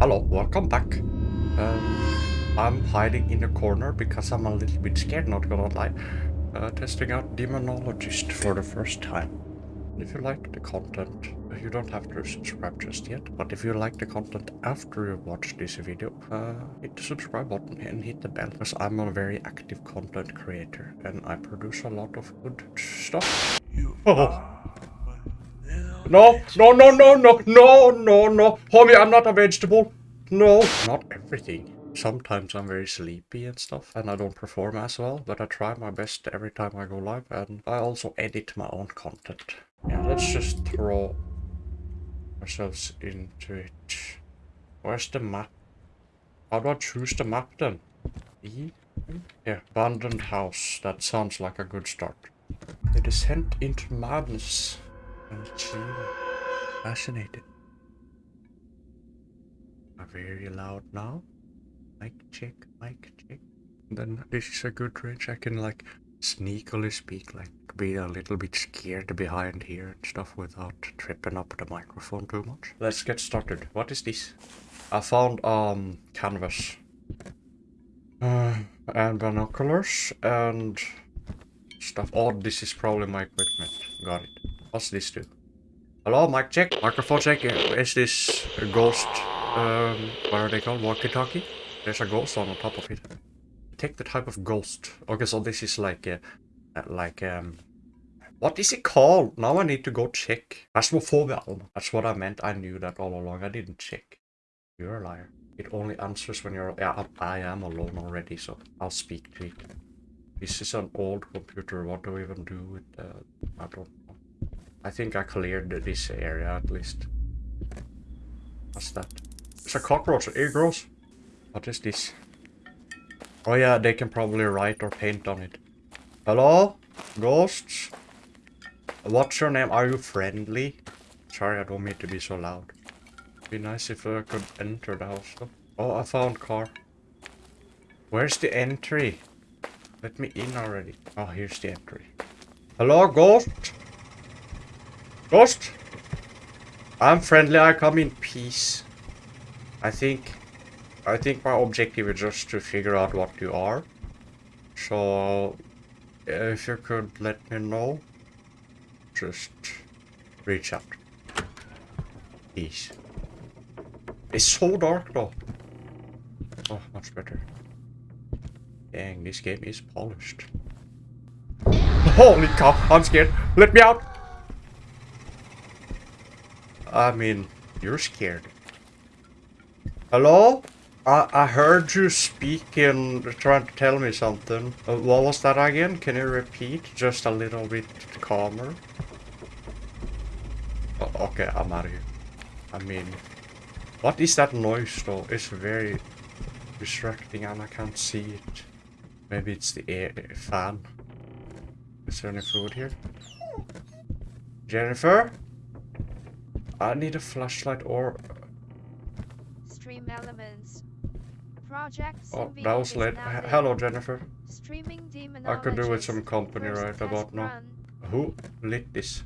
Hello, welcome back. Um, I'm hiding in a corner because I'm a little bit scared, not gonna lie. Uh, testing out Demonologist for the first time. If you like the content, you don't have to subscribe just yet, but if you like the content after you watch this video, uh, hit the subscribe button and hit the bell, because I'm a very active content creator, and I produce a lot of good stuff. You Oh. No, no, no, no, no, no, no, no. Homie, I'm not a vegetable. No. Not everything. Sometimes I'm very sleepy and stuff, and I don't perform as well, but I try my best every time I go live, and I also edit my own content. Yeah, let's just throw ourselves into it. Where's the map? How do I choose the map then? E? Yeah, abandoned house. That sounds like a good start. The descent into madness. Fascinated. Very loud now. Mic check, mic check. Then this is a good range. I can like sneakily speak, like be a little bit scared behind here and stuff without tripping up the microphone too much. Let's get started. What is this? I found um canvas. Uh, and binoculars and stuff. Oh, this is probably my equipment. Got it. What's this do? Hello, mic check. Microphone check. Is this a ghost? Um, what are they called? Walkie-talkie? There's a ghost on the top of it. Take the type of ghost. Okay, so this is like a, uh, like um, what is it called? Now I need to go check. Alma. That's what I meant. I knew that all along. I didn't check. You're a liar. It only answers when you're. Yeah, I am alone already, so I'll speak to it. This is an old computer. What do we even do with? Uh, I don't. I think I cleared this area at least. What's that? It's a cockroach. It gross. What is this? Oh yeah, they can probably write or paint on it. Hello? Ghosts? What's your name? Are you friendly? Sorry, I don't mean to be so loud. Be nice if I could enter the house. Oh, I found car. Where's the entry? Let me in already. Oh, here's the entry. Hello, ghost? Ghost? I'm friendly, I come in peace. I think... I think my objective is just to figure out what you are. So... If you could let me know, just reach out. Peace. It's so dark though. Oh, much better. Dang, this game is polished. Holy cow, I'm scared. Let me out. I mean, you're scared. Hello? I, I heard you speaking, trying to tell me something. Uh, what was that again? Can you repeat? Just a little bit calmer. O- okay, I'm out of here. I mean, what is that noise though? It's very distracting and I can't see it. Maybe it's the air fan. Is there any food here? Jennifer? I need a flashlight or... Uh, Stream elements. Project Oh, that was late. Hello, Jennifer. Streaming I could do with some company First right about now. run. Who lit this?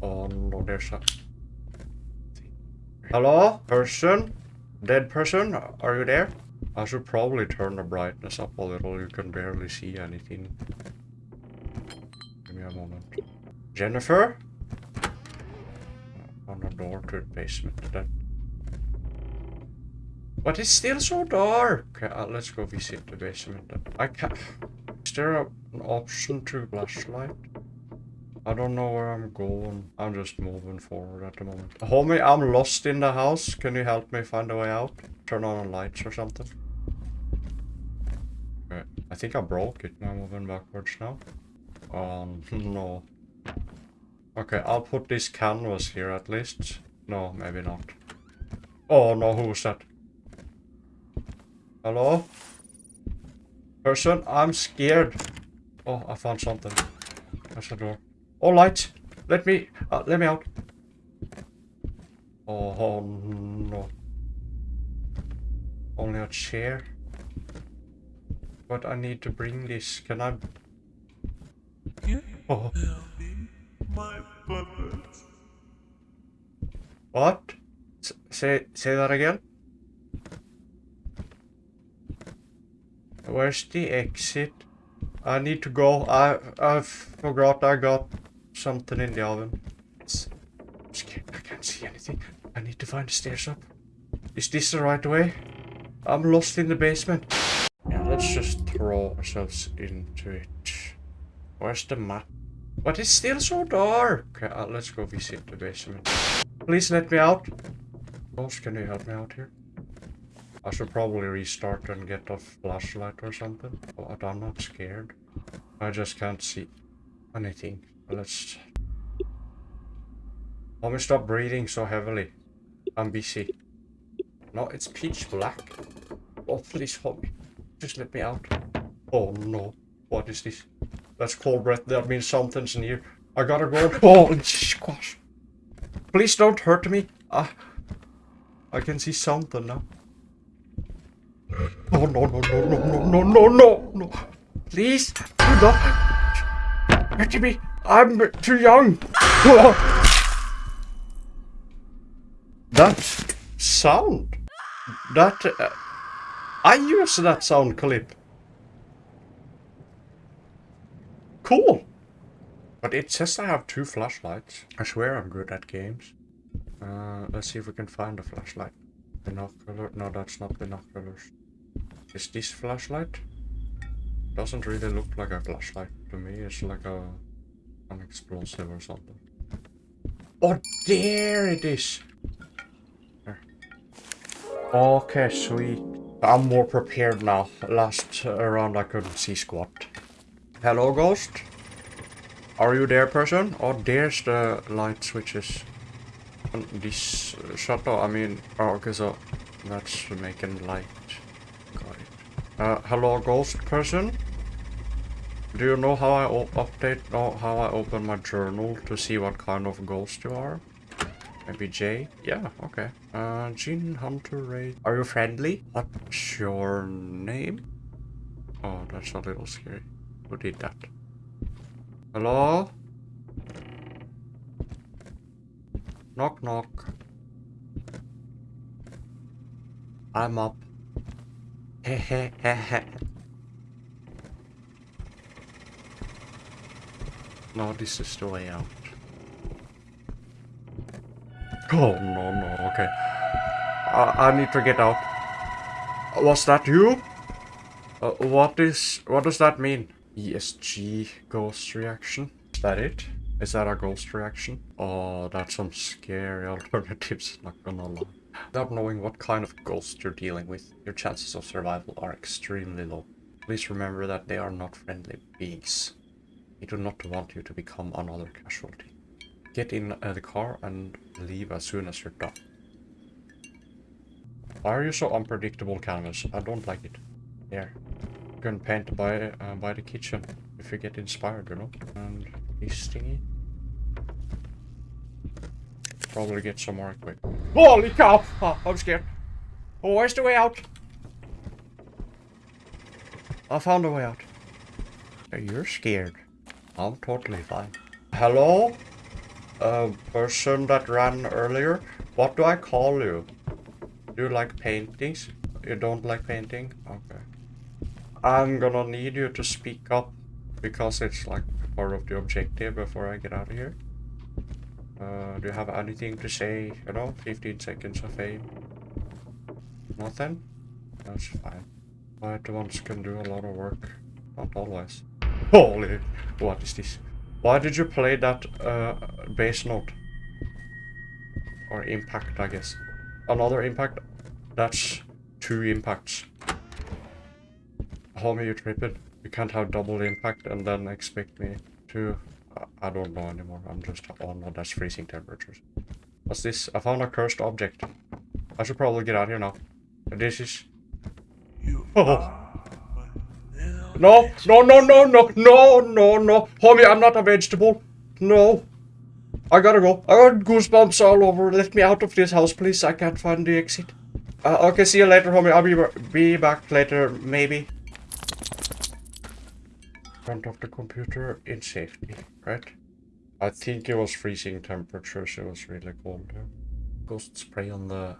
Oh no, there's a... Hello? Person? Dead person? Are you there? I should probably turn the brightness up a little. You can barely see anything. Give me a moment. Jennifer? Door to the basement. But it's still so dark. Okay, uh, let's go visit the basement. then. I can't... Is there a, an option to flashlight? I don't know where I'm going. I'm just moving forward at the moment. Homie, I'm lost in the house. Can you help me find a way out? Turn on the lights or something. Okay. I think I broke it. I'm moving backwards now. Um, no. Okay, I'll put this canvas here at least. No, maybe not. Oh no, who's that? Hello? Person, I'm scared. Oh, I found something. There's a door. Oh, light! Let me, uh, let me out. Oh, no. Only a chair. But I need to bring this. Can I? You Oh, my puppet. what? Say say that again. Where's the exit? I need to go. I I forgot I got something in the oven. It's, I'm scared. I can't see anything. I need to find the stairs up. Is this the right way? I'm lost in the basement. Yeah, let's just throw ourselves into it. Where's the map? But it's still so dark. Okay, uh, let's go visit the basement. Please let me out. Ghost, can you help me out here? I should probably restart and get a flashlight or something. But I'm not scared. I just can't see anything. Let's... Let me stop breathing so heavily. I'm busy. No, it's pitch black. Oh, please help me. Just let me out. Oh no. What is this? That's cold breath. That means something's near. I gotta go. Holy squash. Please don't hurt me. Uh, I can see something now. Oh no no no no no no no no no. Please do not hurt me. I'm too young. That sound. That uh, I use that sound clip. Cool. But it says I have two flashlights. I swear I'm good at games. Uh, let's see if we can find a flashlight. Binocular? No, that's not binoculars. Is this flashlight? Doesn't really look like a flashlight to me. It's like a an explosive or something. Oh, there it is. There. Okay, sweet. I'm more prepared now. Last round I couldn't see squat. Hello, ghost. Are you there, person? Oh, there's the light switches. And this shutter, I mean, oh, okay, so that's making light. Got it. Uh, hello, ghost person? Do you know how I update, or how I open my journal to see what kind of ghost you are? Maybe J? Yeah, okay. Uh, Gene Hunter Ray. Are you friendly? What's your name? Oh, that's a little scary. Who did that? Hello? Knock knock. I'm up. No, this is the way out. Oh, no, no, okay. I, I need to get out. Was that you? Uh, what is... What does that mean? ESG ghost reaction? Is that it? Is that a ghost reaction? Oh, that's some scary alternatives, not gonna lie. Without knowing what kind of ghost you're dealing with, your chances of survival are extremely low. Please remember that they are not friendly beings. They do not want you to become another casualty. Get in uh, the car and leave as soon as you're done. Why are you so unpredictable, Canvas? I don't like it. There. Can paint by, uh, by the kitchen if you get inspired, you know? And this thingy. Probably get some more quick. Holy cow! Oh, I'm scared. Oh, where's the way out? I found a way out. You're scared. I'm totally fine. Hello? Uh, person that ran earlier? What do I call you? Do you like paintings? You don't like painting? Okay. I'm gonna need you to speak up because it's like part of the objective before I get out of here. Uh, do you have anything to say? You know, 15 seconds of fame. Nothing? That's fine. Quiet ones can do a lot of work. Not always. Holy, what is this? Why did you play that uh, bass note? Or impact, I guess. Another impact? That's two impacts. Homie, you tripping. You can't have double impact and then expect me to... I don't know anymore. I'm just... Oh no, that's freezing temperatures. What's this? I found a cursed object. I should probably get out here now. This is... Oh. No, no, no, no, no, no, no, no. Homie, I'm not a vegetable. No. I gotta go. I got goosebumps all over. Let me out of this house, please. I can't find the exit. Uh, okay, see you later, homie. I'll be, be back later, maybe. Front of the computer in safety, right? I think it was freezing temperatures. It was really cold here. Ghosts prey on the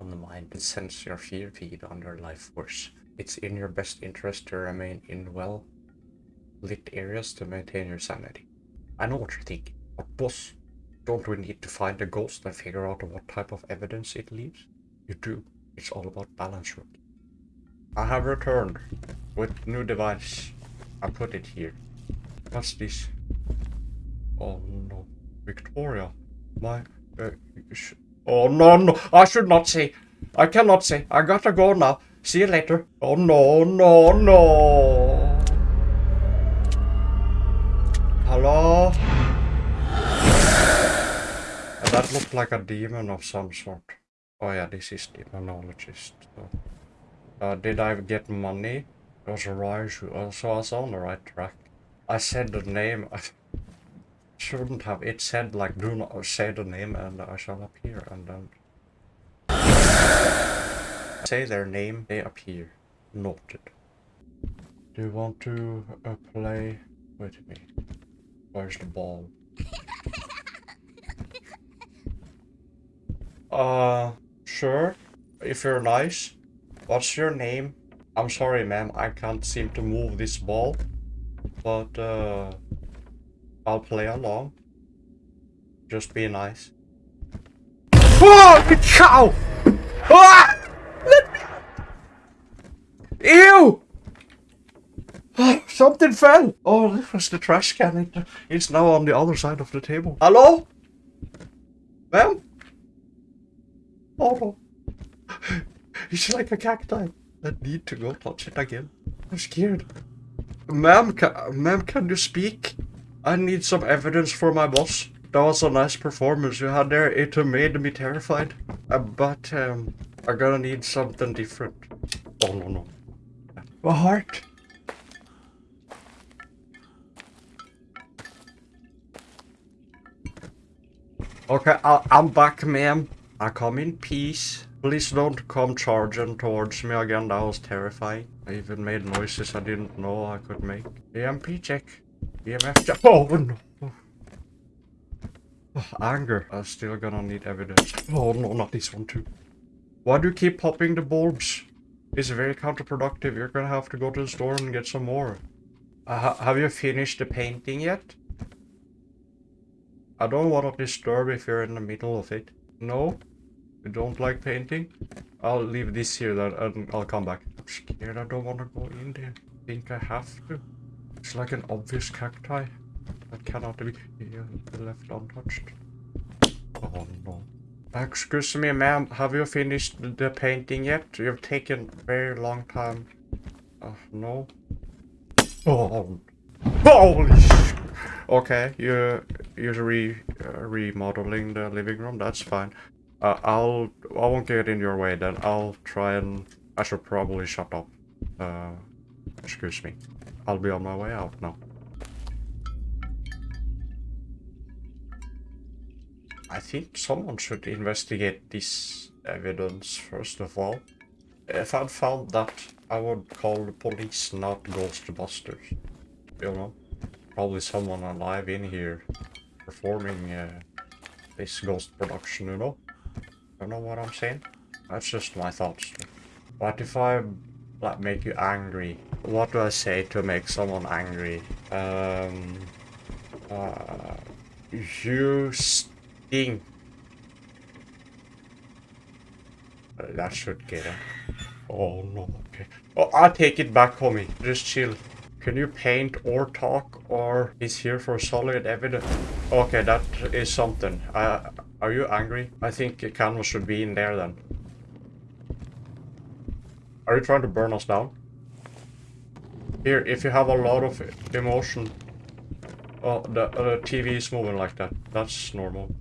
on the mind and sense your fear feed on your life force. It's in your best interest to remain in well lit areas to maintain your sanity. I know what you're thinking, but boss, don't we need to find a ghost and figure out what type of evidence it leaves? You do. It's all about balance, rookie. I have returned with new device. I put it here. What's this? Oh no, Victoria, my. Uh, oh no, no! I should not say. I cannot say. I gotta go now. See you later. Oh no, no, no. Hello? That looked like a demon of some sort. Oh yeah, this is demonologist. So. Uh, did I get money? It was a rise. Uh, so I was on the right track. I said the name. I shouldn't have. It said like, do not say the name and I shall appear. And then say their name, they appear. Noted. Do you want to uh, play with me? Where's the ball? Uh, sure. If you're nice. What's your name? I'm sorry, ma'am. I can't seem to move this ball. But, uh... I'll play along. Just be nice. Oh, you cow! Ah! Let me... Ew! Ah, Something fell! Oh, this was the trash can. It, it's now on the other side of the table. Hello? Ma'am? Oh no. It's like a cacti. I need to go touch it again. I'm scared. Ma'am, ca ma'am, can you speak? I need some evidence for my boss. That was a nice performance you had there. It made me terrified. Uh, but, um, I'm gonna need something different. Oh, no, no. My heart. Okay, I I'm back, ma'am. I come in peace. Please don't come charging towards me again. That was terrifying. I even made noises I didn't know I could make. EMP check. EMF check. Oh no. Oh, anger. I'm still gonna need evidence. Oh no, not this one too. Why do you keep popping the bulbs? It's very counterproductive. You're gonna have to go to the store and get some more. Uh, ha- have you finished the painting yet? I don't want to disturb if you're in the middle of it. No? You don't like painting? I'll leave this here then and I'll come back. I'm scared I don't want to go in there. I think I have to. It's like an obvious cacti that cannot be left untouched. Oh no. Excuse me ma'am, have you finished the painting yet? You've taken very long time. Uh, no? Oh, holy sh- Okay, you you're re uh, remodeling the living room. That's fine. Uh, I'll I won't get in your way then. I'll try and I should probably shut up. Uh, excuse me. I'll be on my way out now. I think someone should investigate this evidence first of all. If I'd found that, I would call the police, not Ghostbusters. You know? Probably someone alive in here performing uh, this ghost production, you know? You know what I'm saying? That's just my thoughts. What if I like make you angry? What do I say to make someone angry? Um, uh, you stink. That should get him. Oh no, okay. Oh, I'll take it back, homie. Just chill. Can you paint or talk or is here for solid evidence? Okay, that is something. Uh, are you angry? I think canvas should be in there then. Are you trying to burn us down? Here, if you have a lot of emotion... Oh, the, uh, the TV is moving like that. That's normal.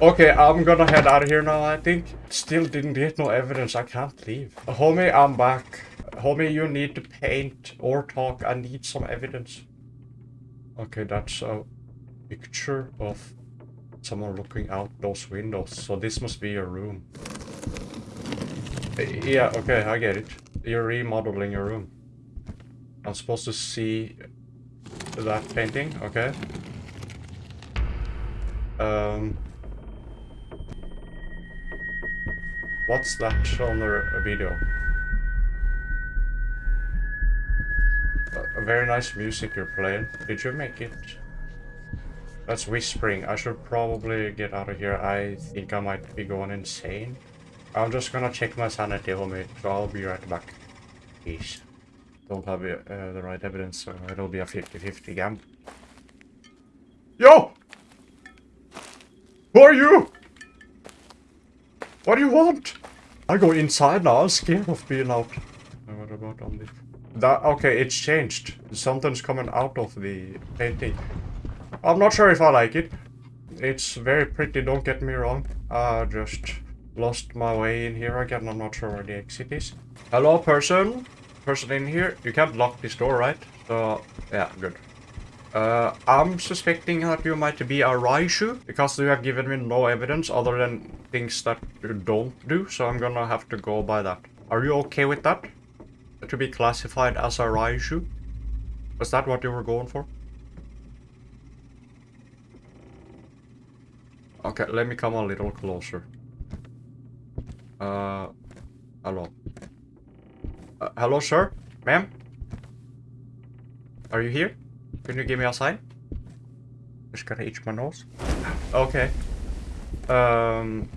Okay, I'm gonna head out of here now, I think. Still didn't get no evidence. I can't leave. Homie, I'm back. Homie, you need to paint or talk. I need some evidence. Okay, that's a picture of someone looking out those windows. So this must be your room. Uh, Yeah, okay, I get it. You're remodeling your room. I'm supposed to see that painting, okay? Um, What's that on the video? A very nice music you're playing. Did you make it? That's whispering. I should probably get out of here. I think I might be going insane. I'm just gonna check my sanity, homie, so I'll be right back. Peace. Don't have uh, the right evidence, so it'll be a 50-50 gamble. Yo! Who are you? What do you want? I go inside now. I'm scared of being out. What about on the... That, okay, it's changed. Something's coming out of the painting. I'm not sure if I like it. It's very pretty, don't get me wrong. I just lost my way in here again. I'm not sure where the exit is. Hello, person? Person in here? You can't lock this door, right? So, yeah, good. Uh, I'm suspecting that you might be a Raiju, because you have given me no evidence other than things that you don't do, so I'm gonna have to go by that. Are you okay with that? To be classified as a Raiju? Was that what you were going for? Okay, let me come a little closer. Uh, hello. Uh, hello, sir? Ma'am? Are you here? Can you give me a sign? Just gotta itch my nose. Okay. Um,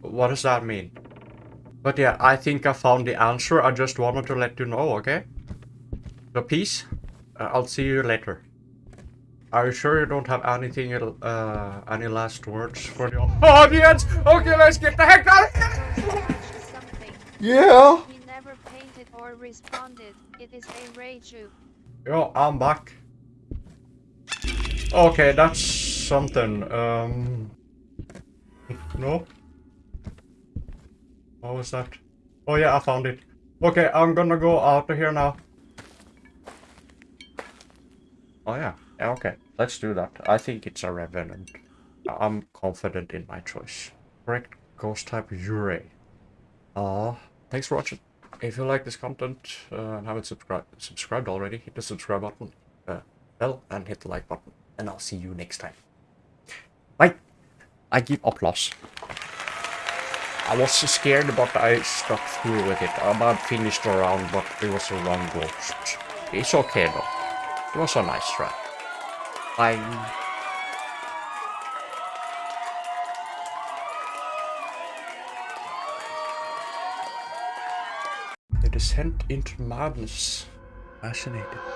what does that mean? But yeah, I think I found the answer. I just wanted to let you know, okay? So peace. Uh, I'll see you later. Are you sure you don't have anything, uh, any last words for the audience? Okay, let's get the heck out of here! Yeah! He never painted or responded. It is a Raiju. Yo, I'm back. Okay, that's something. Um. No? What was that? Oh yeah, I found it. Okay, I'm gonna go out of here now. Oh yeah, yeah, okay. Let's do that. I think it's a Revenant. I'm confident in my choice. Correct ghost type Yurei. Uh, thanks for watching. If you like this content uh, and haven't subscribed subscribed already, hit the subscribe button, uh, bell, and hit the like button. And I'll see you next time. Bye. I give applause. I was scared, but I stuck through with it. I about finished the round, but it was a wrong ghost. It's okay though. It was a nice try. Bye. The descent into madness. Fascinating.